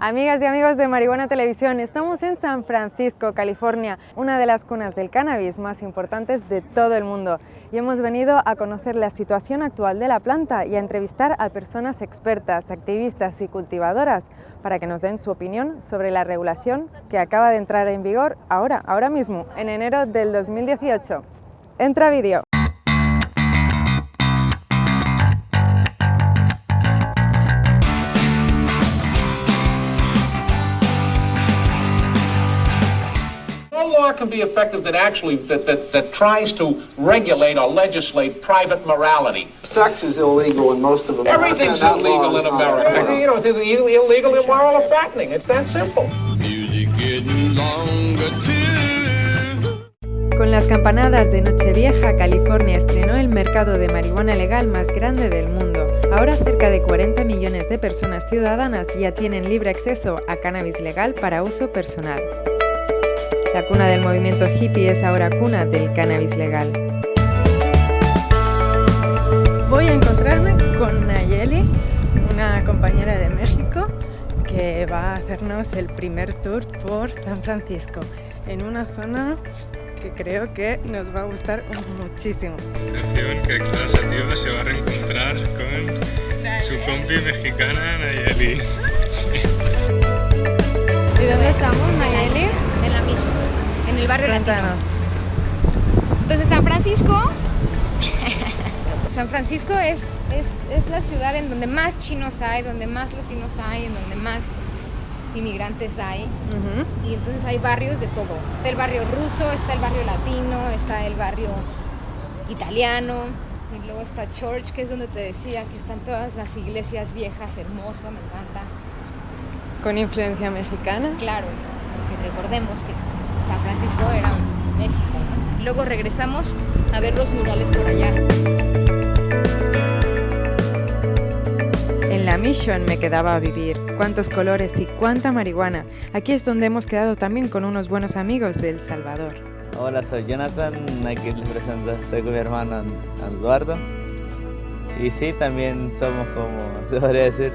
Amigas y amigos de Marihuana Televisión, estamos en San Francisco, California, una de las cunas del cannabis más importantes de todo el mundo. Y hemos venido a conocer la situación actual de la planta y a entrevistar a personas expertas, activistas y cultivadoras para que nos den su opinión sobre la regulación que acaba de entrar en vigor ahora, ahora mismo, en enero del 2018. Entra vídeo. Can be effective that actually that, that, that tries to regulate or legislate private morality. Sex is illegal in most of America. Everything's illegal in America. illegal. You know, it's illegal, immoral, or fattening. It's that simple. Music getting longer too. Con las campanadas de Nochevieja, California estrenó el mercado de marihuana legal más grande del mundo. Ahora cerca de 40 millones de personas ciudadanas ya tienen libre acceso a cannabis legal para uso personal. La cuna del movimiento hippie es ahora cuna del cannabis legal. Voy a encontrarme con Nayeli, una compañera de México, que va a hacernos el primer tour por San Francisco, en una zona que creo que nos va a gustar muchísimo. Atención que Clara Sativa se va a reencontrar con su compi mexicana Nayeli. ¿Y dónde estamos, Nayeli? En la Mission, en el barrio latino. Cuéntanos. Entonces San Francisco, San Francisco es, es, es la ciudad en donde más chinos hay, donde más latinos hay, en donde más inmigrantes hay. Y entonces hay barrios de todo. Está el barrio ruso, está el barrio latino, está el barrio italiano. Y luego está Church, que es donde te decía que están todas las iglesias viejas, hermoso, me encanta. Con influencia mexicana. Claro, recordemos que San Francisco era México, ¿no? Luego regresamos a ver los murales por allá. En la Mission me quedaba a vivir. Cuántos colores y cuánta marihuana. Aquí es donde hemos quedado también con unos buenos amigos de El Salvador. Hola, soy Jonathan, aquí les presento, estoy con mi hermano Eduardo. Y sí, también somos como, se podría decir,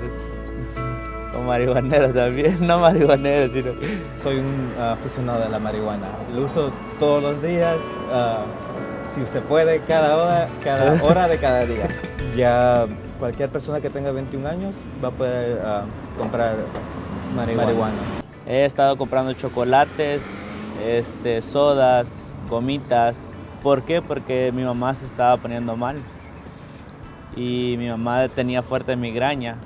como marihuaneros también, no marihuaneros, sino... Soy un ah, aficionado de la marihuana. Lo uso todos los días, ah, si usted puede, cada hora, cada hora de cada día. Ya cualquier persona que tenga 21 años va a poder ah, comprar marihuana. He estado comprando chocolates, este, sodas, gomitas. ¿Por qué? Porque mi mamá se estaba poniendo mal y mi mamá tenía fuerte migraña.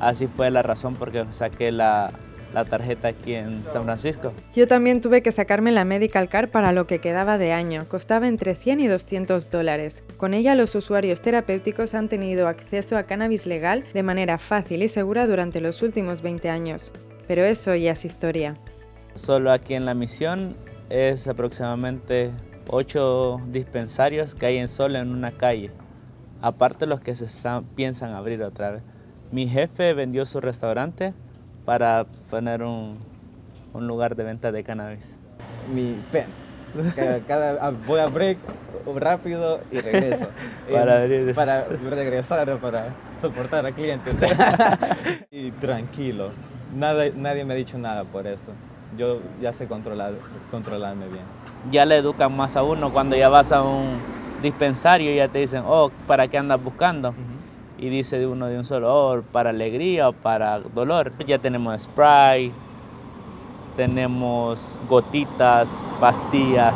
Así fue la razón por que saqué la, la tarjeta aquí en San Francisco. Yo también tuve que sacarme la Medical Card para lo que quedaba de año. Costaba entre 100 y 200 dólares. Con ella los usuarios terapéuticos han tenido acceso a cannabis legal de manera fácil y segura durante los últimos 20 años. Pero eso ya es historia. Solo aquí en la misión es aproximadamente ocho dispensarios que hay en solo en una calle. Aparte los que se piensan abrir otra vez. Mi jefe vendió su restaurante para poner un, un lugar de venta de cannabis. Mi pen. Cada, cada- ah, voy a break rápido y regreso. Para Eh, para regresar, para soportar a clientes. y tranquilo. Nada, nadie me ha dicho nada por eso. Yo ya sé controlar, controlarme bien. Ya le educan más a uno cuando ya vas a un dispensario y ya te dicen, oh, ¿para qué andas buscando? Y dice de uno de un solo, oh, para alegría o para dolor. Ya tenemos spray, tenemos gotitas, pastillas.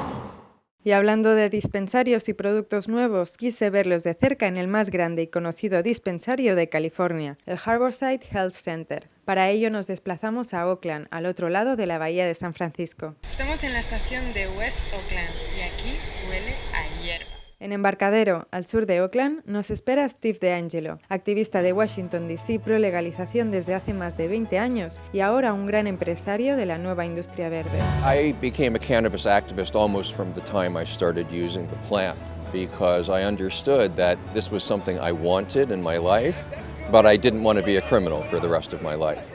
Y hablando de dispensarios y productos nuevos, quise verlos de cerca en el más grande y conocido dispensario de California, el Harborside Health Center. Para ello nos desplazamos a Oakland, al otro lado de la bahía de San Francisco. Estamos en la estación de West Oakland y aquí huele a hierba. En Embarcadero, al sur de Oakland, nos espera Steve DeAngelo, activista de Washington DC pro legalización desde hace más de 20 años y ahora un gran empresario de la nueva industria verde. I became a cannabis activist almost from the time I started using the plant because I understood that this was something I wanted in my life, but I didn't want to be a criminal for the rest of my life.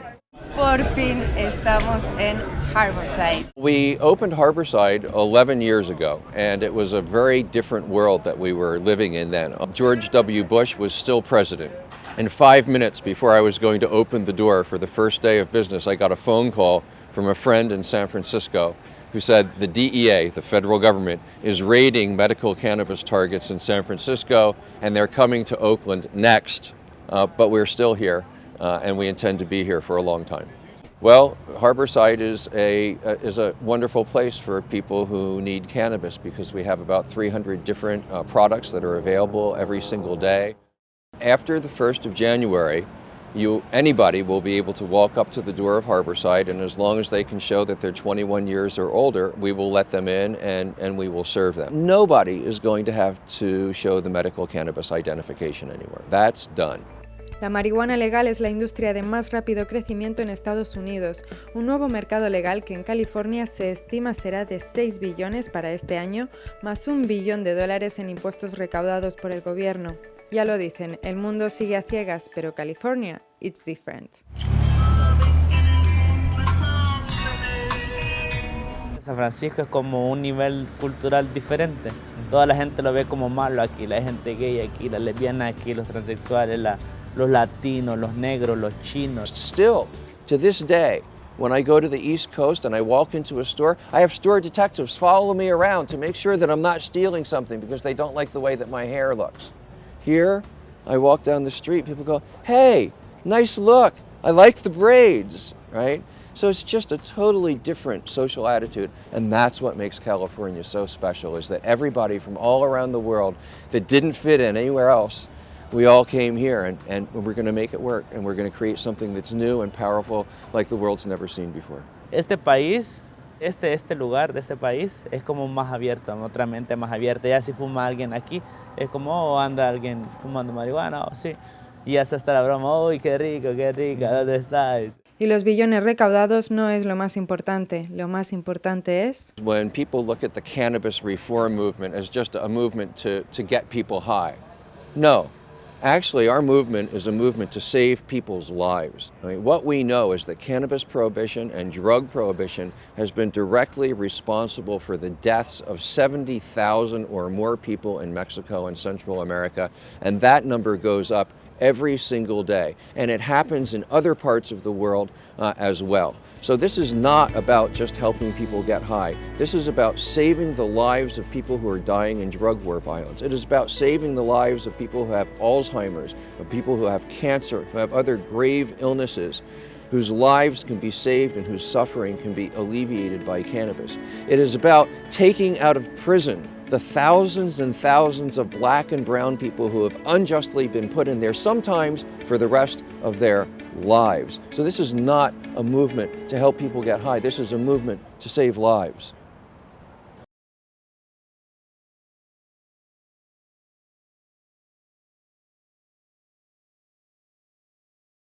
Por fin estamos en Harborside. We opened Harborside 11 years ago, and it was a very different world that we were living in then. George W. Bush was still president, And five minutes before I was going to open the door for the first day of business, I got a phone call from a friend in San Francisco who said the DEA, the federal government, is raiding medical cannabis targets in San Francisco and they're coming to Oakland next. Uh, but we're still here uh, and we intend to be here for a long time. Well, Harborside is a, uh, is a wonderful place for people who need cannabis because we have about 300 different uh, products that are available every single day. After the 1st of January, you, anybody will be able to walk up to the door of Harborside and as long as they can show that they're 21 years or older, we will let them in and, and we will serve them. Nobody is going to have to show the medical cannabis identification anywhere. That's done. La marihuana legal es la industria de más rápido crecimiento en Estados Unidos, un nuevo mercado legal que en California se estima será de 6 billones para este año, más un billón de dólares en impuestos recaudados por el gobierno. Ya lo dicen, el mundo sigue a ciegas, pero California, it's different. San Francisco es como un nivel cultural diferente. Toda la gente lo ve como malo aquí, la gente gay aquí, la lesbiana aquí, los transexuales, la, los latinos, los negros, los chinos. Still, to this day, when I go to the East Coast and I walk into a store, I have store detectives follow me around to make sure that I'm not stealing something because they don't like the way that my hair looks. Here, I walk down the street, people go, hey, nice look, I like the braids, right? So it's just a totally different social attitude, and that's what makes California so special, is that everybody from all around the world that didn't fit in anywhere else, we all came here, and, and we're going to make it work, and we're going to create something that's new and powerful like the world's never seen before. Este país este, este lugar de ese país es como más abierto, otra mente más abierta. Ya si fuma alguien aquí, es como, oh, anda alguien fumando marihuana, oh, sí. Y ya se está la broma, uy, qué rico, qué rica, ¿dónde estáis? Y los billones recaudados no es lo más importante, lo más importante es... When people look at the cannabis reform movement as just a movement to, to get people high, no, Actually, our movement is a movement to save people's lives. I mean, what we know is that cannabis prohibition and drug prohibition has been directly responsible for the deaths of 70,000 or more people in Mexico and Central America, and that number goes up every single day. And it happens in other parts of the world uh, as well. So this is not about just helping people get high. This is about saving the lives of people who are dying in drug war violence. It is about saving the lives of people who have Alzheimer's, of people who have cancer, who have other grave illnesses whose lives can be saved and whose suffering can be alleviated by cannabis. It is about taking out of prison the thousands and thousands of black and brown people who have unjustly been put in there, sometimes for the rest of their lives. So this is not a movement to help people get high. This is a movement to save lives.